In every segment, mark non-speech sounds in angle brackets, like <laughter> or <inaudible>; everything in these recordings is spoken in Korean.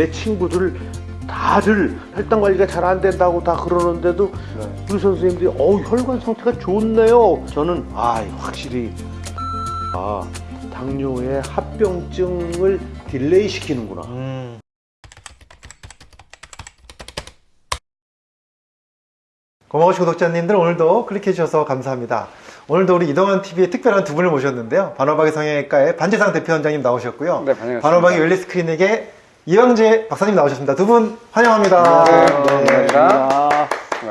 내 친구들 다들 혈당 관리가 잘 안 된다고 다 그러는데도 네. 우리 선생님들이 어우 혈관 상태가 좋네요. 저는 아 확실히 아 당뇨의 합병증을 delay 시키는구나. 음. 고마우신 구독자님들 오늘도 클릭해 주셔서 감사합니다. 오늘도 우리 이동환 TV의 특별한 두 분을 모셨는데요. 반호박의 성형외과의 반재상 대표 원장님 나오셨고요. 네, 반갑습니다. 반호박의 wellness 클리닉의 이광재 박사님 나오셨습니다. 두 분 환영합니다. 네, 네. 감사합니다. 네.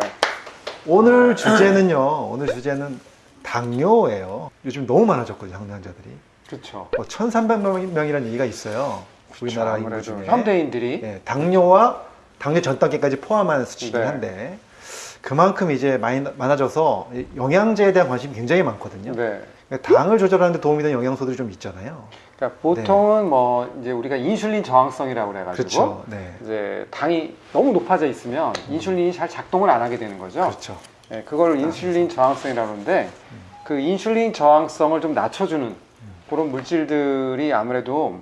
오늘 주제는요. 오늘 주제는 당뇨예요. 요즘 너무 많아졌거든요, 당뇨환자들이. 그렇죠. 뭐 1,300명이라는 얘기가 있어요. 우리나라 인구 중에. 현대인들이 예, 당뇨와 당뇨 전 단계까지 포함한 수치이긴 네. 한데 그만큼 이제 많이 많아져서 이 영양제에 대한 관심이 굉장히 많거든요. 네. 그러니까 당을 조절하는 데 도움이 되는 영양소들이 좀 있잖아요. 그러니까 보통은 뭐 이제 우리가 인슐린 저항성이라고 그래 가지고 그렇죠. 네. 이제 당이 너무 높아져 있으면 인슐린이 잘 작동을 안 하게 되는 거죠. 그렇죠. 네, 그걸 인슐린 저항성이라고 하는데 그 인슐린 저항성을 좀 낮춰주는 그런 물질들이 아무래도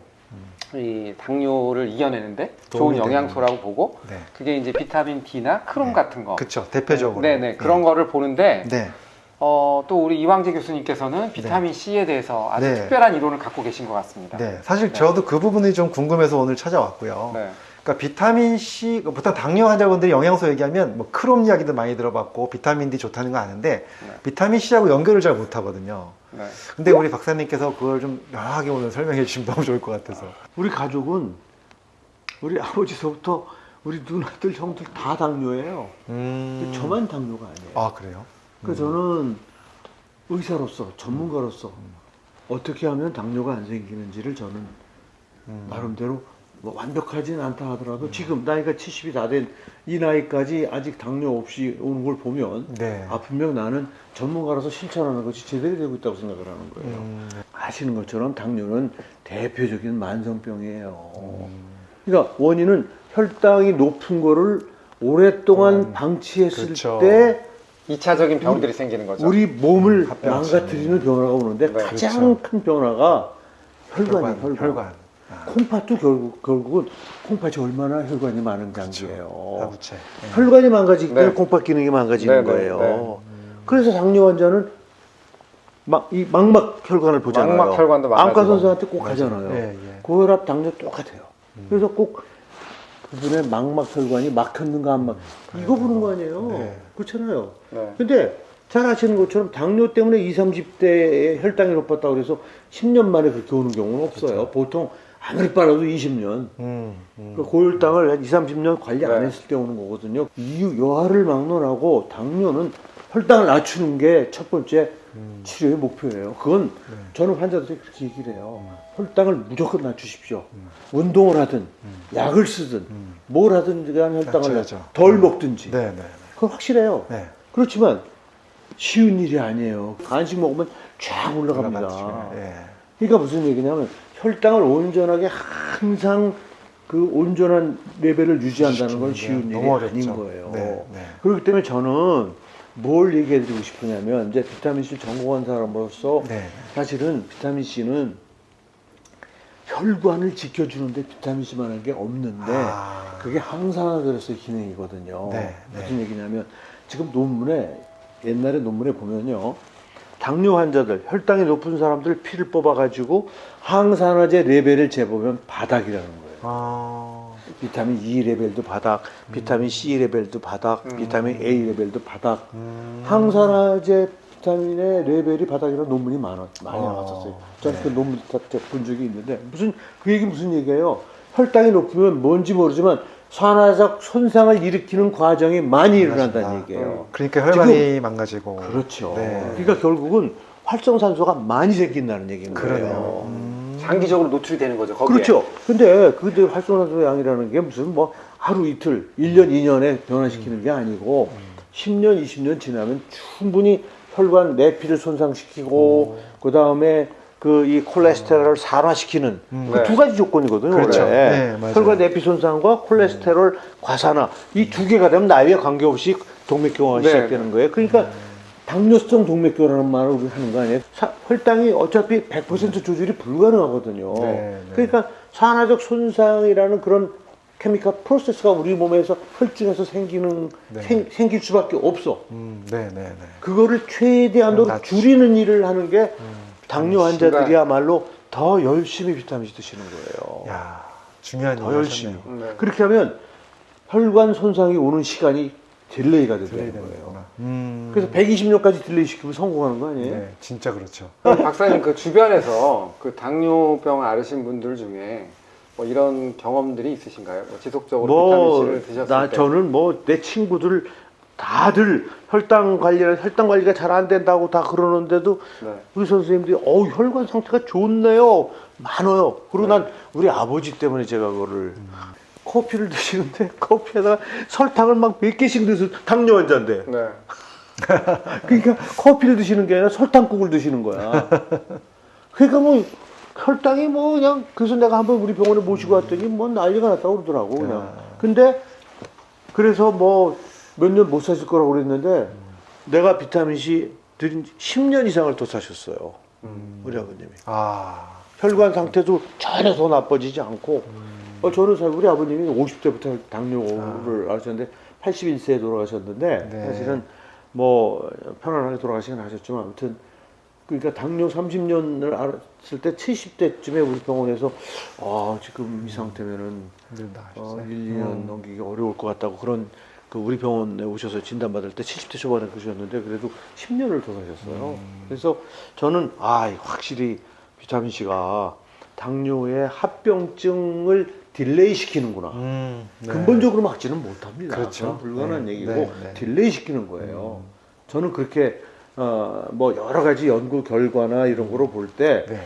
이 당뇨를 이겨내는데 좋은 영양소라고 보고 네. 그게 이제 비타민 D나 크롬 네. 같은 거. 그렇죠. 대표적으로. 네네 그런 거를 보는데 네. 어, 또 우리 이광재 교수님께서는 비타민 C에 대해서 아주 네. 특별한 이론을 갖고 계신 것 같습니다. 네. 사실 네. 저도 그 부분이 좀 궁금해서 오늘 찾아왔고요. 네. 그러니까 비타민 C, 보통 당뇨 환자분들이 영양소 얘기하면 뭐 크롬 이야기도 많이 들어봤고 비타민 D 좋다는 거 아는데 네. 비타민 C하고 연결을 잘 못하거든요. 네. 근데 우리 박사님께서 그걸 좀 명확하게 오늘 설명해 주시면 너무 좋을 것 같아서. 우리 가족은 우리 아버지서부터 우리 누나들 형들 다 당뇨예요. 음. 근데 저만 당뇨가 아니에요. 아 그래요? 그래서 저는 의사로서 전문가로서 어떻게 하면 당뇨가 안 생기는지를 저는 음. 나름대로 뭐 완벽하진 않다 하더라도 지금 나이가 70이 다 된 이 나이까지 아직 당뇨 없이 오는 걸 보면 네. 아 분명 나는 전문가로서 실천하는 것이 제대로 되고 있다고 생각을 하는 거예요. 음. 아시는 것처럼 당뇨는 대표적인 만성병이에요. 음. 그러니까 원인은 혈당이 높은 거를 오랫동안 음, 방치했을 그렇죠. 때 2차적인 병들이 생기는 거죠. 우리 몸을 합병증. 망가뜨리는 변화가 오는데 네, 가장 큰 변화가 혈관이에요. 혈관. 혈관. 아, 콩팥도 결국 결국은 콩팥이 얼마나 혈관이 많은 장기예요. 하부체. 네. 혈관이 망가지기 때문에 네. 콩팥 기능이 망가지는 네, 네, 거예요. 네. 그래서 당뇨 환자는 막 이 망막 혈관을 보잖아요. 망막 혈관도 망가지고. 안과 선생한테 꼭 가잖아요. 예, 예. 고혈압, 당뇨 똑같아요. 그래서 꼭 그분의 망막 혈관이 막혔는가 안 막, 이거 보는 거 아니에요. 네. 그렇잖아요. 네. 근데 잘 아시는 것처럼 당뇨 때문에 20, 30대에 혈당이 높았다고 그래서 10년 만에 그렇게 오는 경우는 없어요. 보통 아무리 빨라도 20년. 음, 음. 그 고혈당을 한 2, 30년 관리 안 네. 했을 때 오는 거거든요. 이유, 여하를 막론하고 당뇨는 혈당을 낮추는 게 첫 번째 음. 치료의 목표예요. 그건 네. 저는 환자들에게 그렇게 얘기를 해요. 혈당을 무조건 낮추십시오. 음. 운동을 하든, 약을 쓰든, 뭘 하든 간에 혈당을 낮춰야죠. 덜 먹든지. 네, 네. 그건 확실해요. 네. 그렇지만 쉬운 일이 아니에요. 간식 먹으면 쫙 올라갑니다. 예. 그러니까 무슨 얘기냐면 혈당을 온전하게 항상 그 온전한 레벨을 유지한다는 건 쉬운 일이. 아닌 거예요. 네, 네. 그렇기 때문에 저는 뭘 얘기해 드리고 싶으냐면 이제 비타민 C 전공한 사람으로서 네. 사실은 비타민 C는 혈관을 지켜주는데 비타민 C만한 게 없는데 아. 그게 항산화제로서의 기능이거든요. 네, 네. 무슨 얘기냐면 지금 논문에 옛날에 논문에 보면요. 당뇨 환자들, 혈당이 높은 사람들 피를 뽑아가지고 항산화제 레벨을 재보면 바닥이라는 거예요. 아. 비타민 E 레벨도 바닥, 비타민 C 레벨도 바닥, 음. 비타민 A 레벨도 바닥. 음. 항산화제 비타민의 레벨이 바닥이라는 논문이 많아, 많이 어, 나왔었어요. 저는 네. 그 논문 다본 적이 있는데 무슨 그 얘기 무슨 얘기예요? 혈당이 높으면 뭔지 모르지만 산화적 손상을 일으키는 과정이 많이 일어난다는. 얘기예요. 그러니까 혈관이 망가지고. 그렇죠. 네. 그러니까 결국은 활성산소가 많이 생긴다는 얘기인 거예요. 그러네요. 음. 장기적으로 노출이 되는 거죠. 거기에. 그렇죠. 근데 그때 활성산소 양이라는 게 무슨 뭐 하루 이틀, 1년, 2년에 변화시키는 게 아니고 10년, 20년 지나면 충분히 혈관 내피를 손상시키고 그 다음에 그 이 콜레스테롤을 산화시키는 음. 그 네. 두 가지 조건이거든요. 그렇죠. 원래. 네, 맞아요. 혈관 내피 손상과 콜레스테롤 과산화 이 두 개가 되면 나이와 관계없이 동맥경화가 네. 시작되는 거예요. 그러니까 당뇨성 동맥경화라는 말을 우리 하는 거 아니에요? 사- 혈당이 어차피 100% 조절이 불가능하거든요. 네, 네. 그러니까 산화적 손상이라는 그런 chemical process가 우리 몸에서 혈중에서 생기는 네. 생, 생길 수밖에 없어. 음, 네, 네, 네. 그거를 최대한으로 낮추- 줄이는 일을 하는 게 음, 당뇨 환자들이야말로 더 열심히 비타민 C 드시는 거예요. 야, 중요한 더 열심히. 네. 그렇게 하면 혈관 손상이 오는 시간이 delay가 되는 거예요. 음. 그래서 120년까지 delay 시키면 성공하는 거 아니에요? 네, 진짜 그렇죠. 그럼 박사님 그 주변에서 그 당뇨병 앓으신 분들 중에 뭐 이런 경험들이 있으신가요? 뭐 지속적으로 뭐, 비타민 C를 드셨을 나 때. 저는 뭐 내 친구들 다들 혈당 관리 혈당 관리가 잘 안 된다고 다 그러는데도 네. 우리 선생님들이 어 혈관 상태가 좋네요 많아요 그리고 난 우리 아버지 때문에 제가 그거를 커피를 드시는데 커피에다가 설탕을 막 몇 개씩 넣어서 당뇨 환자인데. 네. <laughs> 그러니까 커피를 드시는 게 아니라 설탕국을 드시는 거야. 그러니까 뭐 혈당이 뭐 그냥 그래서 내가 한번 우리 병원에 모시고 왔더니 뭐 난리가 났다고 그러더라고 그냥. 근데 그래서 뭐 몇 년 못 사실 거라고 그랬는데 내가 비타민 C 드린 지 10년 이상을 더 사셨어요 우리 아버님이. 아, 혈관 상태도 전혀 더 나빠지지 않고. 음. 어, 저는 사실 우리 아버님이 50대부터 당뇨를 앓으셨는데 81세에 돌아가셨는데 네. 사실은 뭐 편안하게 돌아가시긴 하셨지만 아무튼 그러니까 당뇨 30년을 앓았을 때 70대쯤에 우리 병원에서 아 지금 이 상태면은 어, 하셨어요. 1, 2년 넘기기 어려울 것 같다고 그런 그 우리 병원에 오셔서 진단받을 때 70대 초반에 그러셨는데 그래도 10년을 더 사셨어요. 그래서 저는 아 확실히 비타민 C가 당뇨의 합병증을 delay 시키는구나. 음, 네. 근본적으로 막지는 못합니다. 그렇죠. 불가능한 네, 얘기고 네, 네. delay 시키는 거예요. 저는 그렇게 어, 뭐 여러 가지 연구 결과나 이런 거로 볼때 네.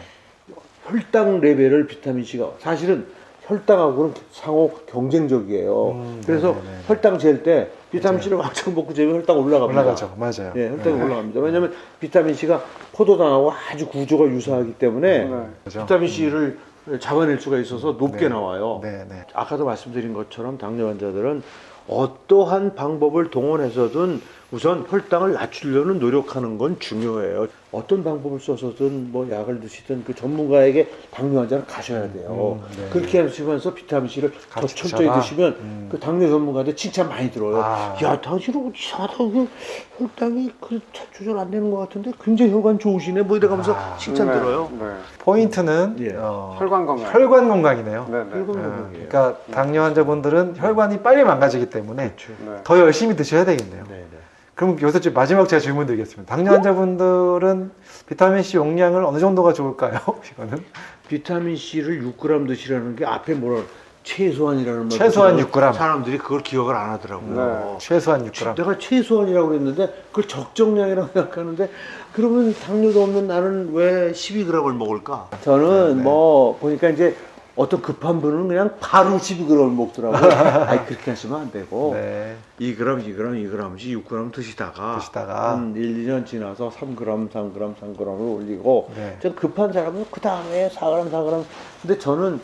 혈당 레벨을 비타민 C가 사실은 혈당하고는 상호 경쟁적이에요. 음, 그래서 네네네. 혈당 잴 때 비타민 C를 왕창 먹고 재면 혈당 올라갑니다. 올라가죠. 맞아요. 예, 혈당이 올라갑니다. 왜냐하면 비타민 C가 포도당하고 아주 구조가 유사하기 때문에 네. 비타민 C를 잡아낼 수가 있어서 높게 네. 나와요. 네, 네. 아까도 말씀드린 것처럼 당뇨 환자들은 어떠한 방법을 동원해서든 우선 혈당을 낮추려는 노력하는 건 중요해요. 어떤 방법을 써서든 뭐 약을 드시든 그 전문가에게 당뇨 환자는 가셔야 돼요. 음, 네. 그렇게 하시면서 비타민 C를 더 철저히 드셔라. 드시면 음. 그 당뇨 전문가한테 칭찬 많이 들어요. 아. 야, 당신은 이상하다. 그 혈당이 그 조절 안 되는 것 같은데 굉장히 혈관 좋으시네. 뭐 이래가면서 아. 칭찬 네. 들어요. 네. 포인트는 예. 어, 혈관 건강. 혈관 건강이네요. 네, 네. 혈관 어, 건강이에요. 그러니까 당뇨 환자분들은 혈관이 빨리 망가지기 때문에 그렇죠. 네. 더 열심히 드셔야 되겠네요. 네, 네. 그럼 여기서 좀 마지막 제가 질문 드리겠습니다. 당뇨 환자분들은 비타민 C 용량을 어느 정도가 좋을까요? <laughs> 이거는 비타민 C를 6g 드시라는 게 앞에 뭐라 최소한이라는 말 최소한 붙여서 6g. 사람들이 그걸 기억을 안 하더라고요. 최소한 6g. 내가 최소한이라고 그랬는데 그걸 적정량이라고 <laughs> 생각하는데 그러면 당뇨도 없는 나는 왜 12g을 먹을까? 저는 네. 뭐 보니까 이제 어떤 급한 분은 그냥 바로 12g을 먹더라고요. 아니 그렇게 하시면 안 되고 네. 2g, 2g, 2g씩 6g 드시다가 드시다가. 한 1, 2년 지나서 3g, 3g, 3g을 올리고 네. 좀 급한 사람은 그 다음에 4g, 4g. 근데 저는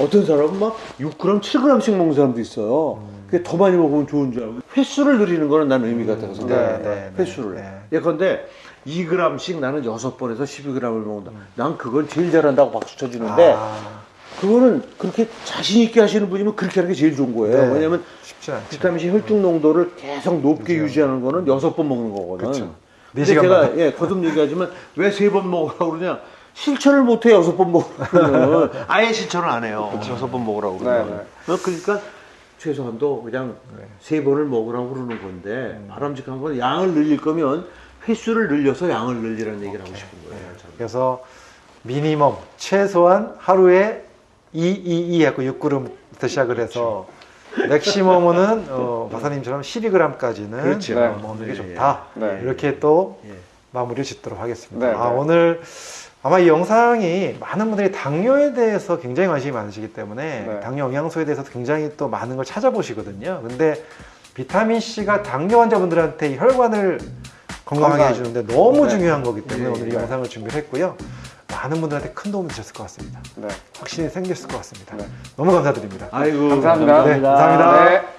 어떤 사람은 막 6g, 7g씩 먹는 사람도 있어요. 그게 더 많이 먹으면 좋은 줄 알고. 횟수를 늘리는 거는 난 의미가 있다고 생각해요. 네, 네, 네, 횟수를. 네. 예컨대 2g씩 나는 6번에서 12g을 먹는다. 난 그건 제일 잘한다고 박수 쳐주는데 아, 그거는 그렇게 자신 있게 하시는 분이면 그렇게 하는 게 제일 좋은 거예요. 네. 왜냐면 않죠. 비타민 C 혈중 농도를 계속 높게 유지하는 거는 여섯 번 먹는 거거든. 네 근데. 제가 예, 거듭 얘기하지만 왜 세 번 먹으라고 그러냐? 실천을 못해 여섯 번 먹으라고 <laughs> 아예 실천을 안 해요. 여섯 번 먹으라고 그러면. 네, 어, 그러니까 최소한도 그냥 네. 세 번을 먹으라고 그러는 건데 바람직한 건 양을 늘릴 거면 횟수를 늘려서 양을 늘리라는 얘기를 하고 싶은 거예요. 그래서 미니멈 최소한 하루에 2, 2, 2 하고 6g부터 시작을 해서 맥시멈은 어, 박사님처럼 12g까지는 그렇죠. 네. 먹는 게 예, 좋다. 네. 이렇게 또 예. 마무리를 짓도록 하겠습니다. 네, 아, 네. 오늘 아마 이 영상이 많은 분들이 당뇨에 대해서 굉장히 관심이 많으시기 때문에 네. 당뇨 영양소에 대해서 굉장히 또 많은 걸 찾아보시거든요. 근데 비타민 C가 당뇨 환자분들한테 이 혈관을 건강하게 건강. 해주는데 너무 네. 중요한 거기 때문에 네, 오늘 이 네. 영상을 준비했고요. 많은 분들한테 큰 도움이 되셨을 것 같습니다. 네. 확신이 생겼을 것 같습니다. 네. 너무 감사드립니다. 아이고 감사합니다. 네, 감사합니다. 네.